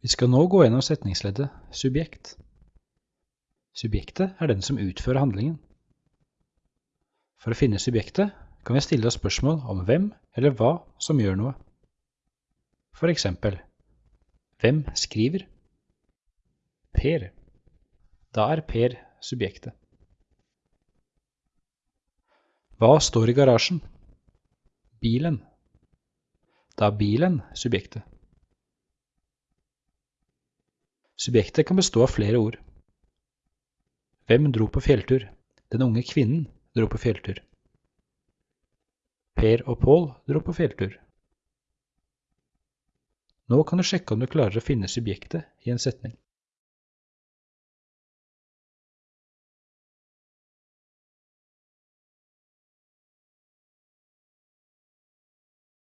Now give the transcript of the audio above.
Vi skal nå gå gjennom setningsleddet subjekt. Subjektet er den som utfører handlingen. For å finne subjektet kan vi stille oss spørsmål om hvem eller hva som gjør noe. For eksempel, hvem skriver? Per. Da er Per subjektet. Hva står i garasjen? Bilen. Da er bilen subjektet. Subjektet kan bestå av flere ord. Hvem dro på fjelltur? Den unge kvinnen dro på fjelltur. Per og Pål dro på fjelltur. Nå kan du sjekke om du klarer å finne subjektet i en setning.